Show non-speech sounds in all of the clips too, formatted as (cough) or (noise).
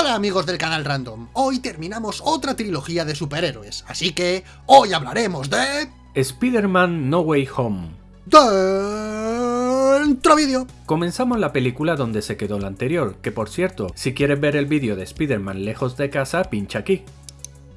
Hola amigos del canal Random, hoy terminamos otra trilogía de superhéroes, así que hoy hablaremos de... Spider-Man No Way Home. Dentro vídeo. Comenzamos la película donde se quedó la anterior, que por cierto, si quieres ver el vídeo de Spider-Man lejos de casa, pincha aquí.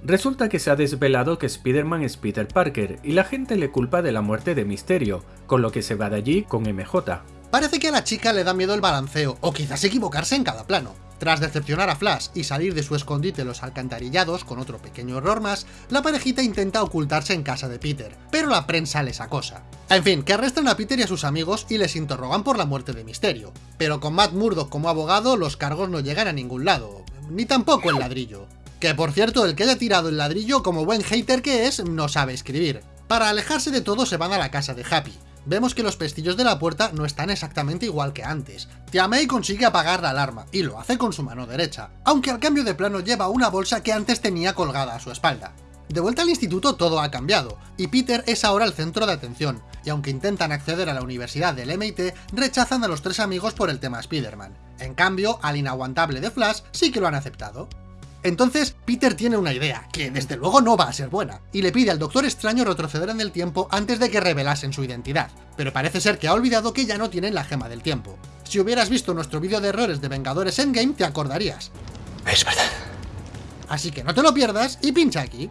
Resulta que se ha desvelado que Spider-Man es Peter Parker y la gente le culpa de la muerte de Misterio, con lo que se va de allí con MJ. Parece que a la chica le da miedo el balanceo, o quizás equivocarse en cada plano. Tras decepcionar a Flash y salir de su escondite los alcantarillados con otro pequeño error más, la parejita intenta ocultarse en casa de Peter, pero la prensa les acosa. En fin, que arrestan a Peter y a sus amigos y les interrogan por la muerte de Misterio. Pero con Matt Murdock como abogado, los cargos no llegan a ningún lado, ni tampoco el ladrillo. Que por cierto, el que haya tirado el ladrillo, como buen hater que es, no sabe escribir. Para alejarse de todo se van a la casa de Happy, vemos que los pestillos de la puerta no están exactamente igual que antes. Tia May consigue apagar la alarma, y lo hace con su mano derecha, aunque al cambio de plano lleva una bolsa que antes tenía colgada a su espalda. De vuelta al instituto todo ha cambiado, y Peter es ahora el centro de atención, y aunque intentan acceder a la universidad del MIT, rechazan a los tres amigos por el tema Spider-Man. En cambio, al inaguantable de Flash sí que lo han aceptado. Entonces, Peter tiene una idea, que desde luego no va a ser buena, y le pide al Doctor Extraño retroceder en el tiempo antes de que revelasen su identidad, pero parece ser que ha olvidado que ya no tienen la gema del tiempo. Si hubieras visto nuestro vídeo de errores de Vengadores Endgame, te acordarías. Es verdad. Así que no te lo pierdas y pincha aquí.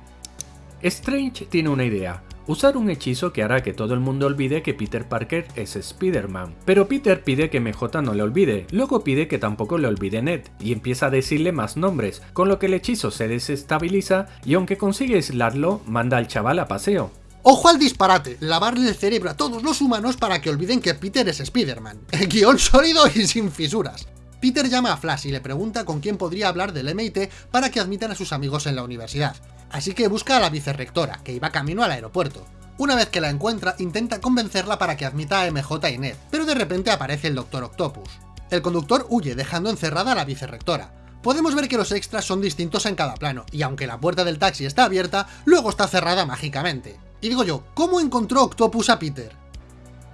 Strange tiene una idea, usar un hechizo que hará que todo el mundo olvide que Peter Parker es Spider-Man. Pero Peter pide que MJ no le olvide, luego pide que tampoco le olvide Ned, y empieza a decirle más nombres, con lo que el hechizo se desestabiliza y aunque consigue aislarlo, manda al chaval a paseo. ¡Ojo al disparate! Lavarle el cerebro a todos los humanos para que olviden que Peter es Spider-Man. (laughs) Guión sólido y sin fisuras. Peter llama a Flash y le pregunta con quién podría hablar del MIT para que admitan a sus amigos en la universidad así que busca a la vicerrectora, que iba camino al aeropuerto. Una vez que la encuentra, intenta convencerla para que admita a MJ y Ned, pero de repente aparece el Doctor Octopus. El conductor huye, dejando encerrada a la vicerrectora. Podemos ver que los extras son distintos en cada plano, y aunque la puerta del taxi está abierta, luego está cerrada mágicamente. Y digo yo, ¿cómo encontró Octopus a Peter?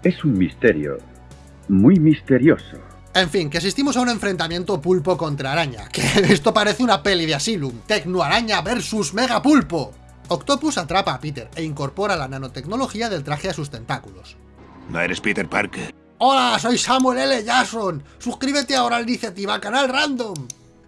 Es un misterio, muy misterioso. En fin, que asistimos a un enfrentamiento pulpo contra araña, que (laughs) esto parece una peli de Asylum, Tecnoaraña versus Mega Pulpo. Octopus atrapa a Peter e incorpora la nanotecnología del traje a sus tentáculos. ¿No eres Peter Parker? ¡Hola, soy Samuel L. Jackson! ¡Suscríbete ahora a la iniciativa Canal Random!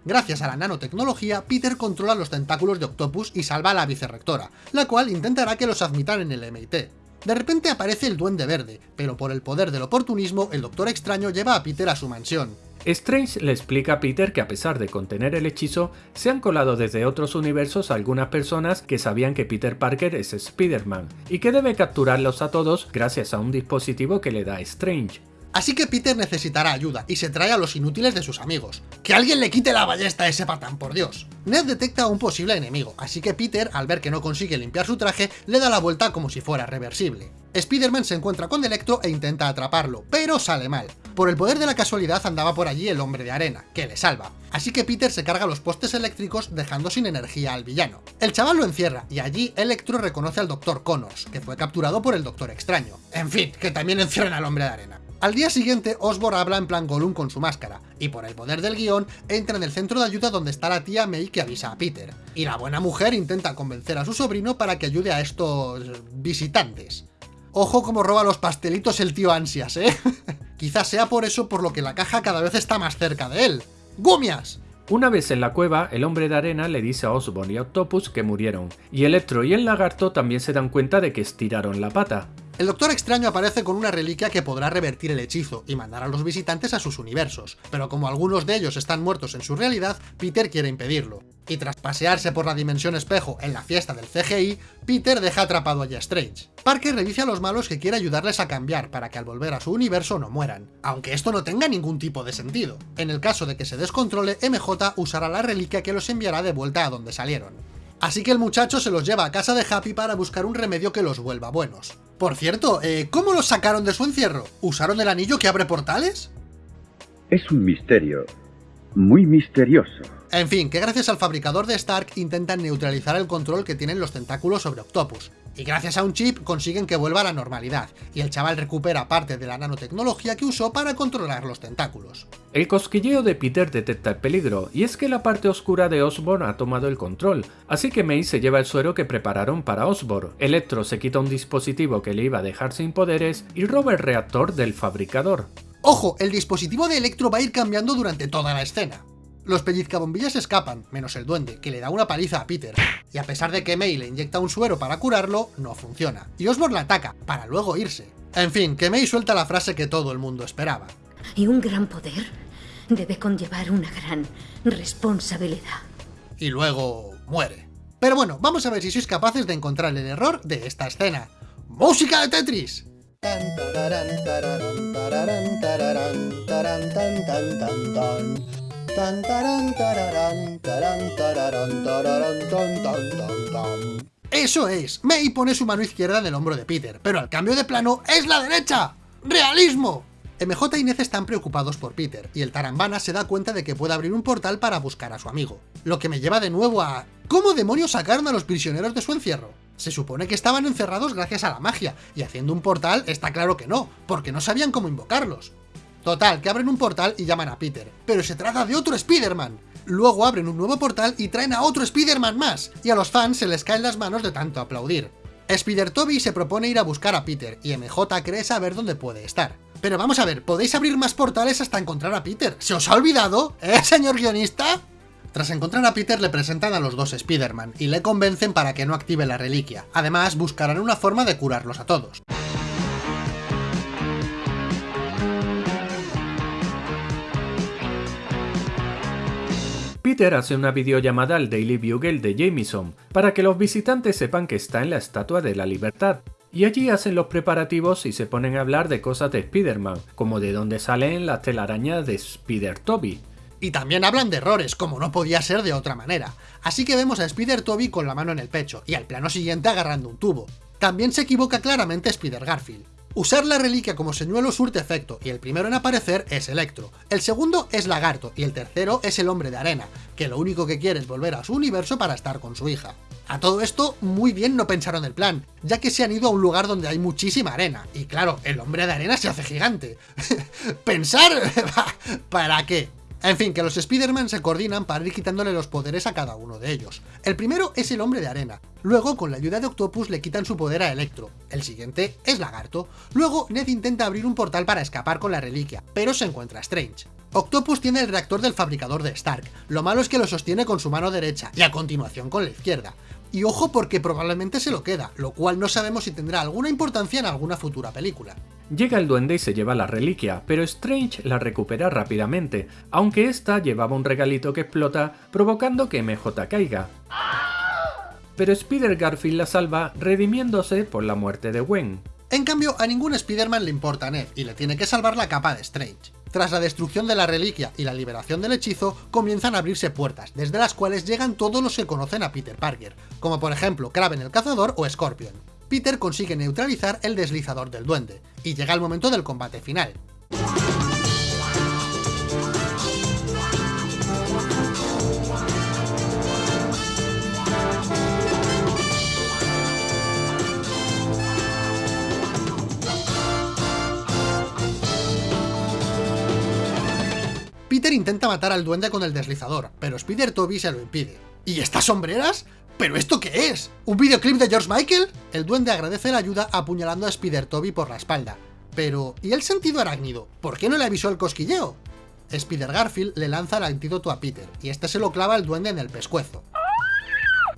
Gracias a la nanotecnología, Peter controla los tentáculos de Octopus y salva a la vicerrectora, la cual intentará que los admitan en el MIT. De repente aparece el Duende Verde, pero por el poder del oportunismo, el Doctor Extraño lleva a Peter a su mansión. Strange le explica a Peter que a pesar de contener el hechizo, se han colado desde otros universos algunas personas que sabían que Peter Parker es Spider-Man, y que debe capturarlos a todos gracias a un dispositivo que le da Strange. Así que Peter necesitará ayuda y se trae a los inútiles de sus amigos. ¡Que alguien le quite la ballesta a ese patán, por Dios! Ned detecta a un posible enemigo, así que Peter, al ver que no consigue limpiar su traje, le da la vuelta como si fuera reversible. Spider-Man se encuentra con Electro e intenta atraparlo, pero sale mal. Por el poder de la casualidad andaba por allí el hombre de arena, que le salva. Así que Peter se carga los postes eléctricos dejando sin energía al villano. El chaval lo encierra, y allí Electro reconoce al Dr. Connors, que fue capturado por el Doctor Extraño. En fin, que también encierran al hombre de arena. Al día siguiente, Osborn habla en plan Gollum con su máscara, y por el poder del guion, entra en el centro de ayuda donde está la tía May que avisa a Peter. Y la buena mujer intenta convencer a su sobrino para que ayude a estos... visitantes. Ojo como roba los pastelitos el tío Ansias, ¿eh? (laughs) Quizás sea por eso por lo que la caja cada vez está más cerca de él. ¡Gumias! Una vez en la cueva, el hombre de arena le dice a Osborn y a Octopus que murieron, y Electro y el lagarto también se dan cuenta de que estiraron la pata. El Doctor Extraño aparece con una reliquia que podrá revertir el hechizo y mandar a los visitantes a sus universos, pero como algunos de ellos están muertos en su realidad, Peter quiere impedirlo. Y tras pasearse por la dimensión espejo en la fiesta del CGI, Peter deja atrapado a Strange. Parker revisa a los malos que quiere ayudarles a cambiar para que al volver a su universo no mueran, aunque esto no tenga ningún tipo de sentido. En el caso de que se descontrole, MJ usará la reliquia que los enviará de vuelta a donde salieron. Así que el muchacho se los lleva a casa de Happy para buscar un remedio que los vuelva buenos. Por cierto, eh, ¿cómo los sacaron de su encierro? ¿Usaron el anillo que abre portales? Es un misterio, muy misterioso. En fin, que gracias al fabricador de Stark intentan neutralizar el control que tienen los tentáculos sobre Octopus, y gracias a un chip consiguen que vuelva a la normalidad, y el chaval recupera parte de la nanotecnología que usó para controlar los tentáculos. El cosquilleo de Peter detecta el peligro, y es que la parte oscura de Osborn ha tomado el control, así que May se lleva el suero que prepararon para Osborn, Electro se quita un dispositivo que le iba a dejar sin poderes y roba el reactor del fabricador. Ojo, el dispositivo de Electro va a ir cambiando durante toda la escena. Los pellizcabombillas escapan, menos el duende, que le da una paliza a Peter, y a pesar de que May le inyecta un suero para curarlo, no funciona, y Osborn la ataca, para luego irse. En fin, que May suelta la frase que todo el mundo esperaba. Y un gran poder debe conllevar una gran responsabilidad. Y luego muere. Pero bueno, vamos a ver si sois capaces de encontrar el error de esta escena. ¡Música de Tetris! Eso es, May pone su mano izquierda en el hombro de Peter, pero al cambio de plano es la derecha. ¡Realismo! MJ y Nez están preocupados por Peter, y el Tarambana se da cuenta de que puede abrir un portal para buscar a su amigo. Lo que me lleva de nuevo a... ¿Cómo demonios sacaron a los prisioneros de su encierro? Se supone que estaban encerrados gracias a la magia, y haciendo un portal está claro que no, porque no sabían cómo invocarlos. Total, que abren un portal y llaman a Peter, pero se trata de otro Spider-Man. Luego abren un nuevo portal y traen a otro Spider-Man más, y a los fans se les caen las manos de tanto aplaudir. Spider-Toby se propone ir a buscar a Peter, y MJ cree saber dónde puede estar. Pero vamos a ver, podéis abrir más portales hasta encontrar a Peter. ¿Se os ha olvidado? ¿Eh, señor guionista? Tras encontrar a Peter le presentan a los dos Spider-Man y le convencen para que no active la reliquia. Además, buscarán una forma de curarlos a todos. Peter hace una videollamada al Daily Bugle de Jameson para que los visitantes sepan que está en la Estatua de la Libertad. Y allí hacen los preparativos y se ponen a hablar de cosas de Spider-Man, como de dónde salen las telarañas de Spider-Toby. Y también hablan de errores, como no podía ser de otra manera. Así que vemos a Spider-Toby con la mano en el pecho, y al plano siguiente agarrando un tubo. También se equivoca claramente Spider-Garfield. Usar la reliquia como señuelo surte efecto, y el primero en aparecer es Electro, el segundo es Lagarto, y el tercero es el Hombre de Arena, que lo único que quiere es volver a su universo para estar con su hija. A todo esto, muy bien no pensaron el plan, ya que se han ido a un lugar donde hay muchísima arena, y claro, el Hombre de Arena se hace gigante. (laughs) ¿Pensar? (laughs) ¿Para qué? En fin, que los Spider-Man se coordinan para ir quitándole los poderes a cada uno de ellos. El primero es el Hombre de Arena, luego con la ayuda de Octopus le quitan su poder a Electro, el siguiente es Lagarto, luego Ned intenta abrir un portal para escapar con la reliquia, pero se encuentra Strange. Octopus tiene el reactor del fabricador de Stark, lo malo es que lo sostiene con su mano derecha y a continuación con la izquierda. Y ojo porque probablemente se lo queda, lo cual no sabemos si tendrá alguna importancia en alguna futura película. Llega el duende y se lleva la reliquia, pero Strange la recupera rápidamente, aunque esta llevaba un regalito que explota, provocando que MJ caiga. Pero Spider Garfield la salva, redimiéndose por la muerte de Gwen. En cambio, a ningún Spider-Man le importa a Ned, y le tiene que salvar la capa de Strange. Tras la destrucción de la reliquia y la liberación del hechizo, comienzan a abrirse puertas, desde las cuales llegan todos los que conocen a Peter Parker, como por ejemplo Kraven el Cazador o Scorpion. Peter consigue neutralizar el deslizador del duende, y llega el momento del combate final. Peter intenta matar al duende con el deslizador, pero Spider-Toby se lo impide. ¿Y estas sombreras? ¿Pero esto qué es? ¿Un videoclip de George Michael? El duende agradece la ayuda apuñalando a Spider-Toby por la espalda. Pero, ¿y el sentido arácnido? ¿Por qué no le avisó el cosquilleo? Spider Garfield le lanza el antídoto a Peter, y este se lo clava al duende en el pescuezo.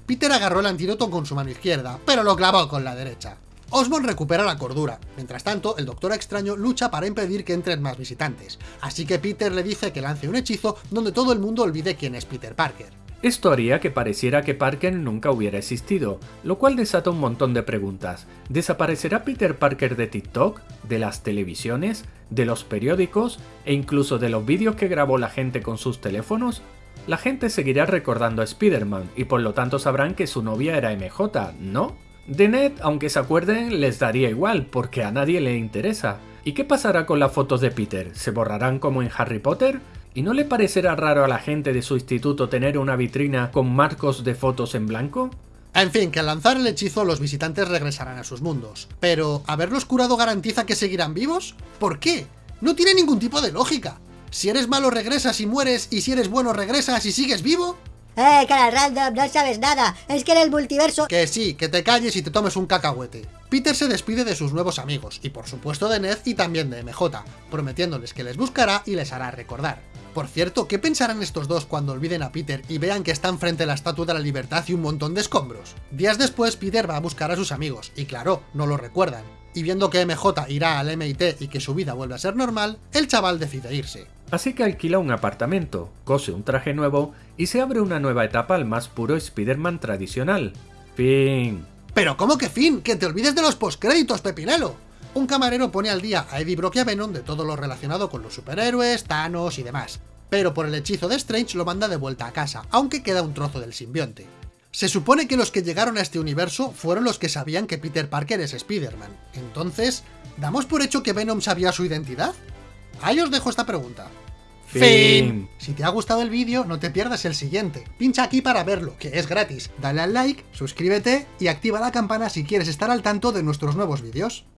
Peter agarró el antídoto con su mano izquierda, pero lo clavó con la derecha. Osborn recupera la cordura. Mientras tanto, el Doctor Extraño lucha para impedir que entren más visitantes, así que Peter le dice que lance un hechizo donde todo el mundo olvide quién es Peter Parker. Esto haría que pareciera que Parker nunca hubiera existido, lo cual desata un montón de preguntas. ¿Desaparecerá Peter Parker de TikTok, de las televisiones, de los periódicos e incluso de los vídeos que grabó la gente con sus teléfonos? La gente seguirá recordando a Spider-Man y por lo tanto sabrán que su novia era MJ, ¿no? De Ned, aunque se acuerden, les daría igual, porque a nadie le interesa. ¿Y qué pasará con las fotos de Peter? ¿Se borrarán como en Harry Potter? ¿Y no le parecerá raro a la gente de su instituto tener una vitrina con marcos de fotos en blanco? En fin, que al lanzar el hechizo los visitantes regresarán a sus mundos. Pero, ¿haberlos curado garantiza que seguirán vivos? ¿Por qué? No tiene ningún tipo de lógica. Si eres malo regresas y mueres, y si eres bueno regresas y sigues vivo. ¡Eh, cara random! No sabes nada. Es que en el multiverso... Que sí, que te calles y te tomes un cacahuete. Peter se despide de sus nuevos amigos, y por supuesto de Ned y también de MJ, prometiéndoles que les buscará y les hará recordar. Por cierto, ¿qué pensarán estos dos cuando olviden a Peter y vean que están frente a la Estatua de la Libertad y un montón de escombros? Días después, Peter va a buscar a sus amigos, y claro, no lo recuerdan. Y viendo que MJ irá al MIT y que su vida vuelve a ser normal, el chaval decide irse. Así que alquila un apartamento, cose un traje nuevo y se abre una nueva etapa al más puro Spider-Man tradicional. Fin. ¿Pero cómo que fin? ¡Que te olvides de los postcréditos, Pepinelo! Un camarero pone al día a Eddie Brock y a Venom de todo lo relacionado con los superhéroes, Thanos y demás. Pero por el hechizo de Strange lo manda de vuelta a casa, aunque queda un trozo del simbionte. Se supone que los que llegaron a este universo fueron los que sabían que Peter Parker es Spider-Man. Entonces, ¿damos por hecho que Venom sabía su identidad? Ahí os dejo esta pregunta. Fin. Si te ha gustado el vídeo, no te pierdas el siguiente. Pincha aquí para verlo, que es gratis. Dale al like, suscríbete y activa la campana si quieres estar al tanto de nuestros nuevos vídeos.